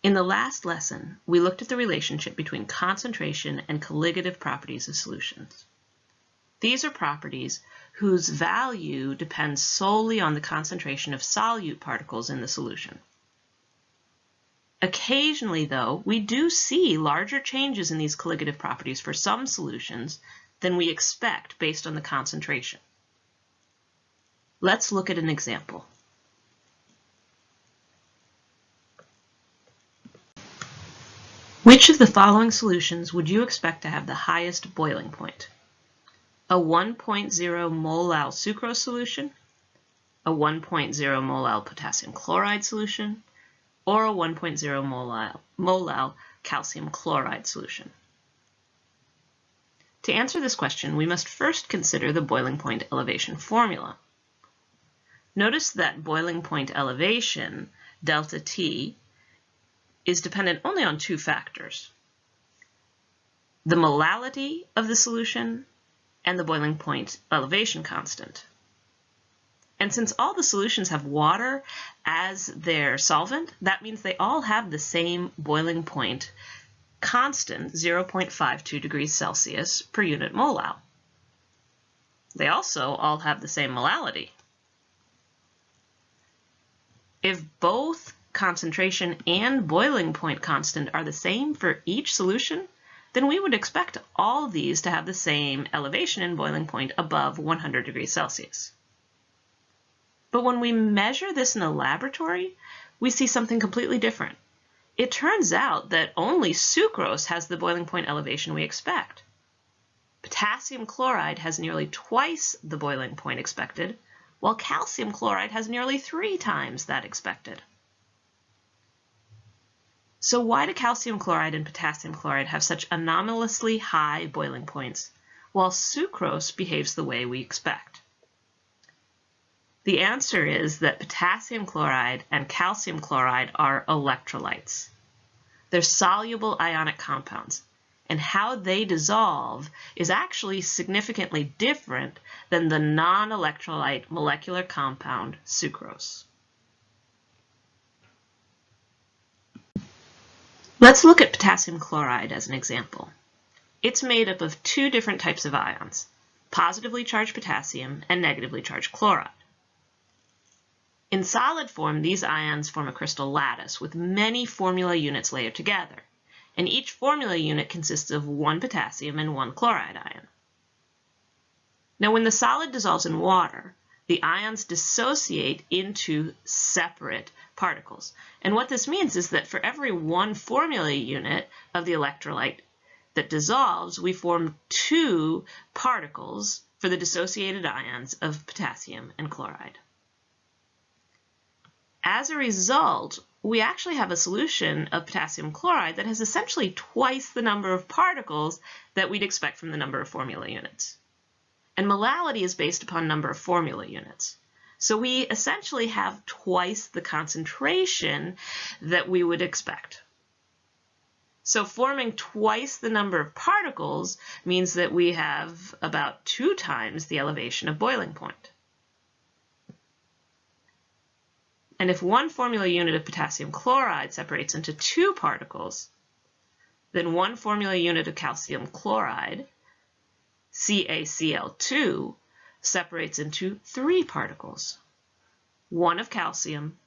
In the last lesson, we looked at the relationship between concentration and colligative properties of solutions. These are properties whose value depends solely on the concentration of solute particles in the solution. Occasionally, though, we do see larger changes in these colligative properties for some solutions than we expect based on the concentration. Let's look at an example. Which of the following solutions would you expect to have the highest boiling point? A 1.0 molal sucrose solution, a 1.0 molal potassium chloride solution, or a 1.0 molal, molal calcium chloride solution? To answer this question, we must first consider the boiling point elevation formula. Notice that boiling point elevation, delta T, is dependent only on two factors. The molality of the solution and the boiling point elevation constant. And since all the solutions have water as their solvent, that means they all have the same boiling point constant 0.52 degrees Celsius per unit molal. They also all have the same molality. If both concentration and boiling point constant are the same for each solution, then we would expect all these to have the same elevation and boiling point above 100 degrees Celsius. But when we measure this in a laboratory, we see something completely different. It turns out that only sucrose has the boiling point elevation we expect. Potassium chloride has nearly twice the boiling point expected, while calcium chloride has nearly three times that expected. So why do calcium chloride and potassium chloride have such anomalously high boiling points, while sucrose behaves the way we expect? The answer is that potassium chloride and calcium chloride are electrolytes. They're soluble ionic compounds, and how they dissolve is actually significantly different than the non-electrolyte molecular compound sucrose. Let's look at potassium chloride as an example. It's made up of two different types of ions, positively charged potassium and negatively charged chloride. In solid form, these ions form a crystal lattice with many formula units layered together, and each formula unit consists of one potassium and one chloride ion. Now, when the solid dissolves in water, the ions dissociate into separate particles. And what this means is that for every one formula unit of the electrolyte that dissolves, we form two particles for the dissociated ions of potassium and chloride. As a result, we actually have a solution of potassium chloride that has essentially twice the number of particles that we'd expect from the number of formula units. And molality is based upon number of formula units. So we essentially have twice the concentration that we would expect. So forming twice the number of particles means that we have about two times the elevation of boiling point. And if one formula unit of potassium chloride separates into two particles, then one formula unit of calcium chloride, CaCl2, separates into three particles, one of calcium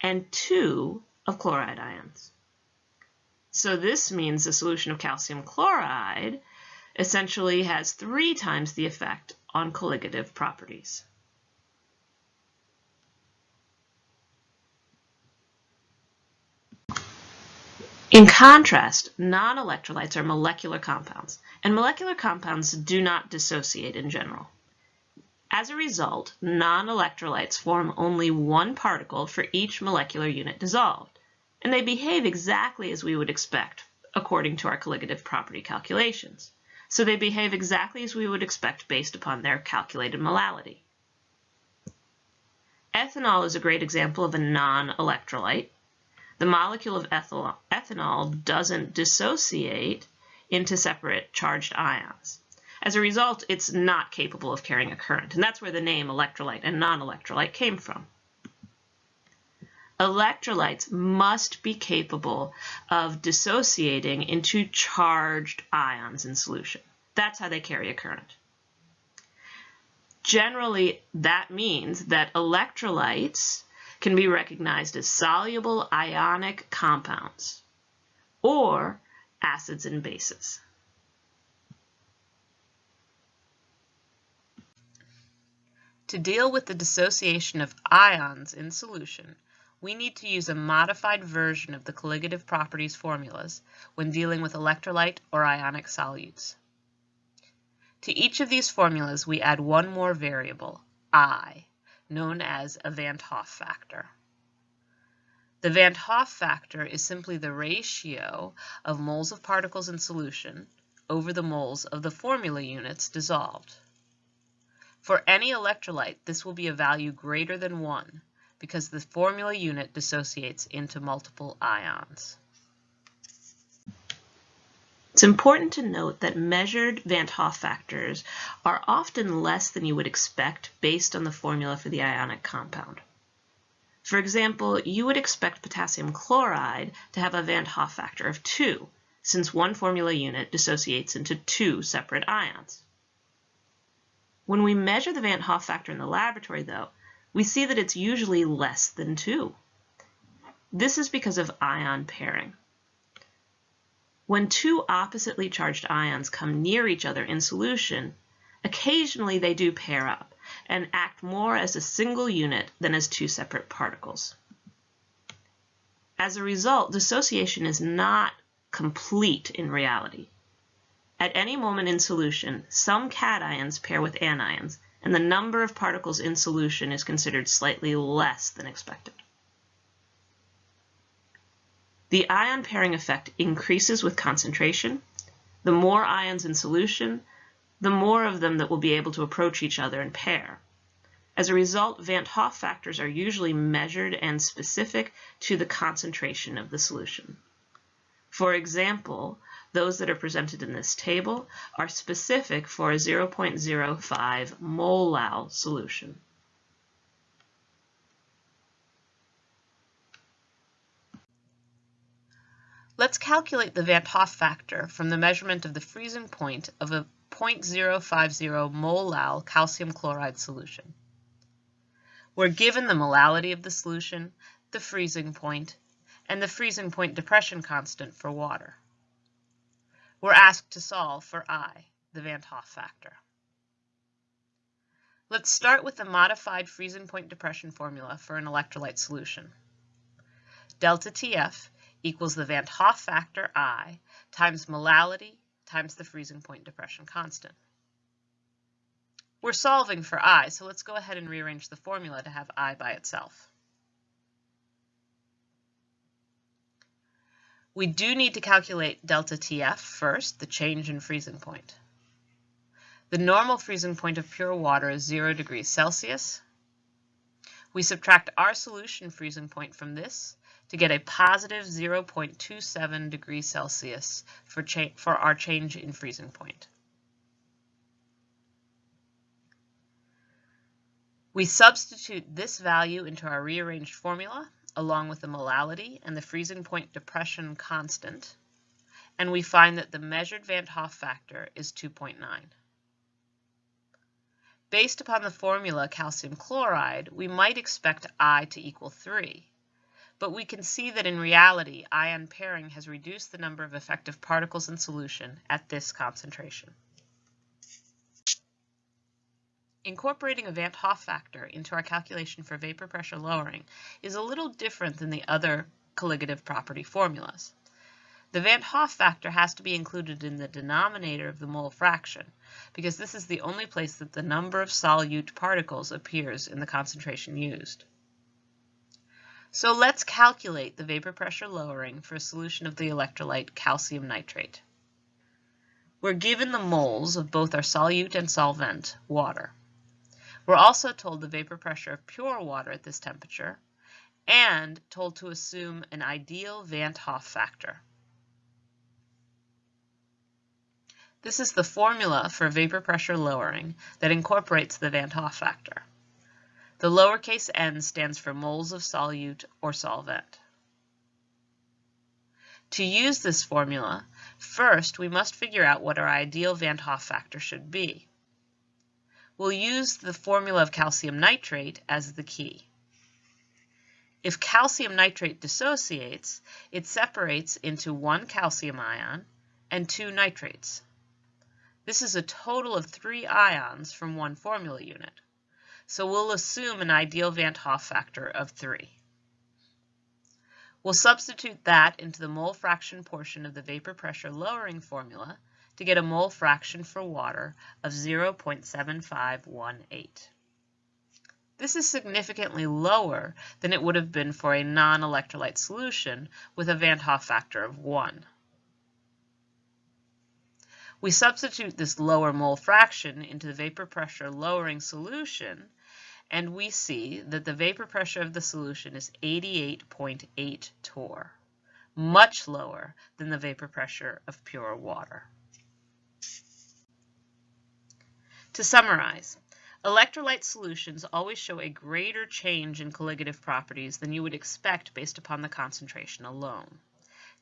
and two of chloride ions. So this means the solution of calcium chloride essentially has three times the effect on colligative properties. In contrast, non-electrolytes are molecular compounds, and molecular compounds do not dissociate in general. As a result, non-electrolytes form only one particle for each molecular unit dissolved, and they behave exactly as we would expect according to our colligative property calculations. So they behave exactly as we would expect based upon their calculated molality. Ethanol is a great example of a non-electrolyte. The molecule of ethanol doesn't dissociate into separate charged ions. As a result, it's not capable of carrying a current, and that's where the name electrolyte and non-electrolyte came from. electrolytes must be capable of dissociating into charged ions in solution. That's how they carry a current. Generally, that means that electrolytes can be recognized as soluble ionic compounds or acids and bases. To deal with the dissociation of ions in solution, we need to use a modified version of the colligative properties formulas when dealing with electrolyte or ionic solutes. To each of these formulas, we add one more variable, I, known as a Van't Hoff factor. The Van't Hoff factor is simply the ratio of moles of particles in solution over the moles of the formula units dissolved. For any electrolyte, this will be a value greater than 1 because the formula unit dissociates into multiple ions. It's important to note that measured Van't Hoff factors are often less than you would expect based on the formula for the ionic compound. For example, you would expect potassium chloride to have a Van't Hoff factor of 2, since one formula unit dissociates into two separate ions. When we measure the Van't Hoff factor in the laboratory, though, we see that it's usually less than 2. This is because of ion pairing. When two oppositely charged ions come near each other in solution, occasionally they do pair up and act more as a single unit than as two separate particles. As a result, dissociation is not complete in reality. At any moment in solution, some cations pair with anions, and the number of particles in solution is considered slightly less than expected. The ion pairing effect increases with concentration. The more ions in solution, the more of them that will be able to approach each other and pair. As a result, Van't Hoff factors are usually measured and specific to the concentration of the solution. For example, those that are presented in this table are specific for a 0.05 molal solution. Let's calculate the Van't Hoff factor from the measurement of the freezing point of a 0.050 molal calcium chloride solution. We're given the molality of the solution, the freezing point, and the freezing point depression constant for water. We're asked to solve for I, the Van't Hoff factor. Let's start with the modified freezing point depression formula for an electrolyte solution. Delta TF equals the Van't Hoff factor I times molality times the freezing point depression constant. We're solving for I, so let's go ahead and rearrange the formula to have I by itself. We do need to calculate delta TF first, the change in freezing point. The normal freezing point of pure water is 0 degrees Celsius. We subtract our solution freezing point from this to get a positive 0.27 degrees Celsius for, for our change in freezing point. We substitute this value into our rearranged formula along with the molality and the freezing point depression constant, and we find that the measured Van't Hoff factor is 2.9. Based upon the formula calcium chloride, we might expect I to equal 3, but we can see that in reality ion pairing has reduced the number of effective particles in solution at this concentration. Incorporating a Van't Hoff factor into our calculation for vapor pressure lowering is a little different than the other colligative property formulas. The Van't Hoff factor has to be included in the denominator of the mole fraction because this is the only place that the number of solute particles appears in the concentration used. So let's calculate the vapor pressure lowering for a solution of the electrolyte calcium nitrate. We're given the moles of both our solute and solvent, water. We're also told the vapor pressure of pure water at this temperature and told to assume an ideal Van't Hoff factor. This is the formula for vapor pressure lowering that incorporates the Van't Hoff factor. The lowercase n stands for moles of solute or solvent. To use this formula, first we must figure out what our ideal Van Hoff factor should be. We'll use the formula of calcium nitrate as the key. If calcium nitrate dissociates, it separates into one calcium ion and two nitrates. This is a total of three ions from one formula unit. So we'll assume an ideal Van 't Hoff factor of 3. We'll substitute that into the mole fraction portion of the vapor pressure lowering formula to get a mole fraction for water of 0.7518. This is significantly lower than it would have been for a non-electrolyte solution with a Van 't Hoff factor of 1. We substitute this lower mole fraction into the vapor pressure lowering solution and we see that the vapor pressure of the solution is 88.8 torr, much lower than the vapor pressure of pure water. To summarize, electrolyte solutions always show a greater change in colligative properties than you would expect based upon the concentration alone.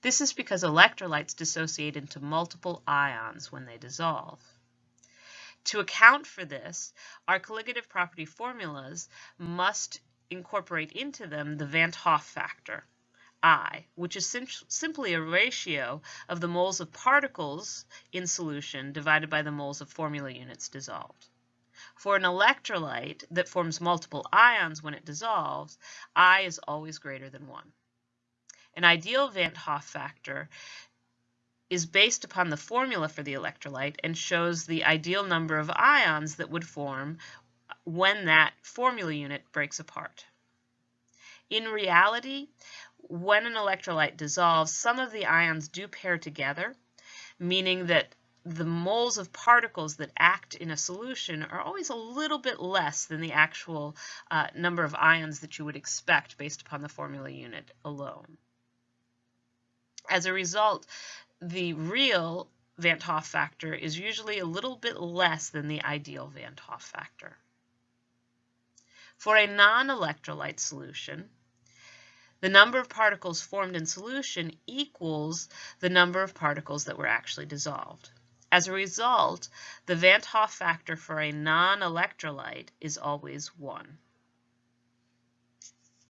This is because electrolytes dissociate into multiple ions when they dissolve. To account for this, our colligative property formulas must incorporate into them the Van't Hoff factor, I, which is sim simply a ratio of the moles of particles in solution divided by the moles of formula units dissolved. For an electrolyte that forms multiple ions when it dissolves, I is always greater than 1. An ideal Van't Hoff factor is based upon the formula for the electrolyte and shows the ideal number of ions that would form when that formula unit breaks apart. In reality, when an electrolyte dissolves, some of the ions do pair together, meaning that the moles of particles that act in a solution are always a little bit less than the actual uh, number of ions that you would expect based upon the formula unit alone. As a result, the real Van't Hoff factor is usually a little bit less than the ideal Van't Hoff factor. For a non-electrolyte solution, the number of particles formed in solution equals the number of particles that were actually dissolved. As a result, the Van't Hoff factor for a non-electrolyte is always 1.